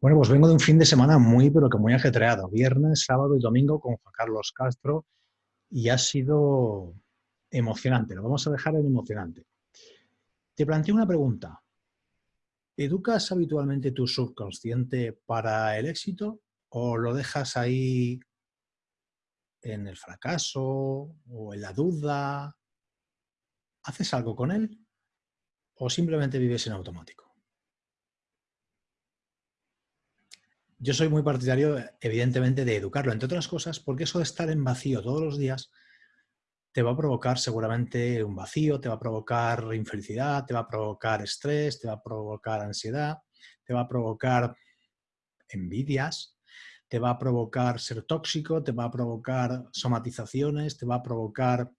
Bueno, pues vengo de un fin de semana muy, pero que muy ajetreado. Viernes, sábado y domingo con Juan Carlos Castro y ha sido emocionante. Lo vamos a dejar en emocionante. Te planteo una pregunta. ¿Educas habitualmente tu subconsciente para el éxito o lo dejas ahí en el fracaso o en la duda? ¿Haces algo con él o simplemente vives en automático? Yo soy muy partidario, evidentemente, de educarlo, entre otras cosas, porque eso de estar en vacío todos los días te va a provocar seguramente un vacío, te va a provocar infelicidad, te va a provocar estrés, te va a provocar ansiedad, te va a provocar envidias, te va a provocar ser tóxico, te va a provocar somatizaciones, te va a provocar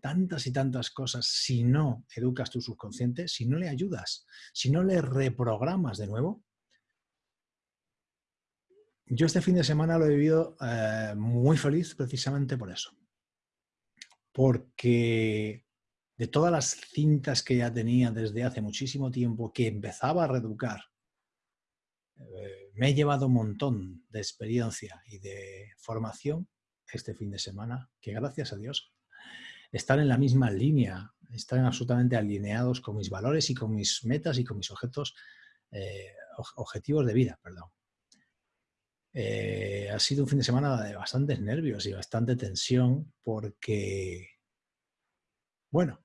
tantas y tantas cosas si no educas tu subconsciente, si no le ayudas, si no le reprogramas de nuevo, yo este fin de semana lo he vivido eh, muy feliz precisamente por eso. Porque de todas las cintas que ya tenía desde hace muchísimo tiempo, que empezaba a reeducar, eh, me he llevado un montón de experiencia y de formación este fin de semana, que gracias a Dios están en la misma línea, están absolutamente alineados con mis valores y con mis metas y con mis objetos, eh, objetivos de vida. Perdón. Eh, ha sido un fin de semana de bastantes nervios y bastante tensión porque, bueno,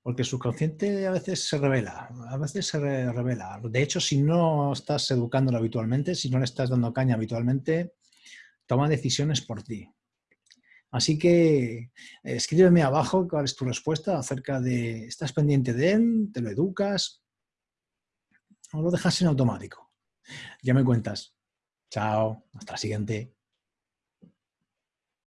porque el subconsciente a veces se revela, a veces se revela. De hecho, si no estás educándolo habitualmente, si no le estás dando caña habitualmente, toma decisiones por ti. Así que escríbeme abajo cuál es tu respuesta acerca de, ¿estás pendiente de él? ¿Te lo educas? ¿O lo dejas en automático? Ya me cuentas. Chao, hasta la siguiente.